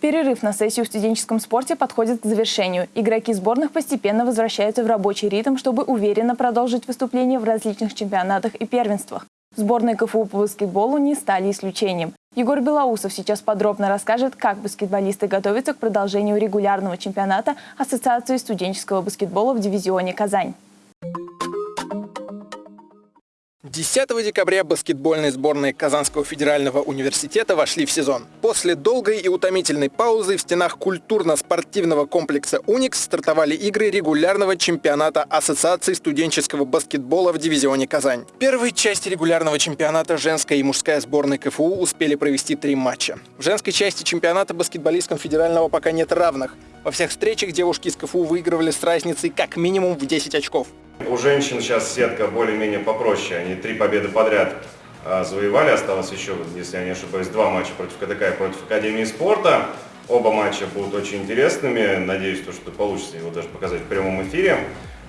Перерыв на сессию в студенческом спорте подходит к завершению. Игроки сборных постепенно возвращаются в рабочий ритм, чтобы уверенно продолжить выступления в различных чемпионатах и первенствах. Сборные КФУ по баскетболу не стали исключением. Егор Белоусов сейчас подробно расскажет, как баскетболисты готовятся к продолжению регулярного чемпионата Ассоциации студенческого баскетбола в дивизионе «Казань». 10 декабря баскетбольные сборные Казанского федерального университета вошли в сезон. После долгой и утомительной паузы в стенах культурно-спортивного комплекса «Уникс» стартовали игры регулярного чемпионата Ассоциации студенческого баскетбола в дивизионе «Казань». В первой части регулярного чемпионата женская и мужская сборные КФУ успели провести три матча. В женской части чемпионата баскетболисткам федерального пока нет равных. Во всех встречах девушки из КФУ выигрывали с разницей как минимум в 10 очков. У женщин сейчас сетка более-менее попроще. Они три победы подряд а, завоевали. Осталось еще, если я не ошибаюсь, два матча против КТК и против Академии спорта. Оба матча будут очень интересными. Надеюсь, то, что получится его даже показать в прямом эфире.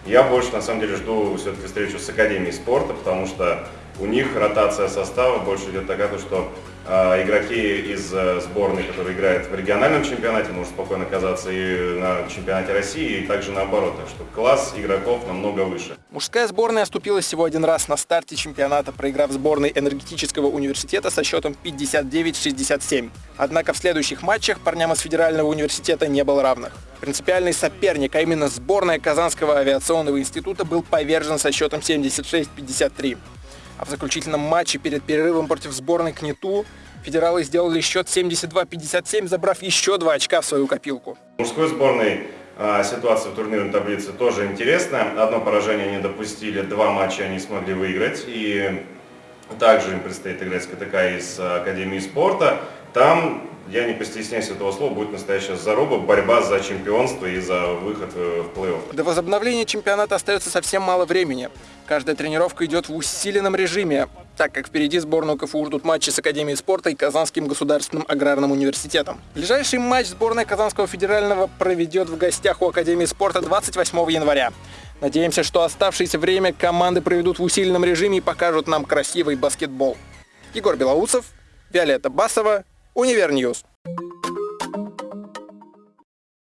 Я больше, на самом деле, жду все-таки встречу с Академией спорта, потому что у них ротация состава больше идет такая, что э, игроки из э, сборной, которые играют в региональном чемпионате, могут спокойно оказаться и на чемпионате России, и также наоборот. Так что класс игроков намного выше. Мужская сборная оступилась всего один раз на старте чемпионата, проиграв сборной энергетического университета со счетом 59-67. Однако в следующих матчах парням из федерального университета не было равных. Принципиальный соперник, а именно сборная Казанского авиационного института, был повержен со счетом 76-53. А в заключительном матче перед перерывом против сборной КНИТУ федералы сделали счет 72-57, забрав еще два очка в свою копилку. Мужской сборной а, ситуация в турнирной таблице тоже интересная. Одно поражение они допустили, два матча они смогли выиграть. И также им предстоит играть с КТК из Академии спорта. Там я не постесняюсь этого слова, будет настоящая заруба, борьба за чемпионство и за выход э, в плей-офф. До возобновления чемпионата остается совсем мало времени. Каждая тренировка идет в усиленном режиме, так как впереди сборную КФУ ждут матчи с Академией спорта и Казанским государственным аграрным университетом. Ближайший матч сборная Казанского федерального проведет в гостях у Академии спорта 28 января. Надеемся, что оставшееся время команды проведут в усиленном режиме и покажут нам красивый баскетбол. Егор Белоусов, Виолетта Басова, Univer News.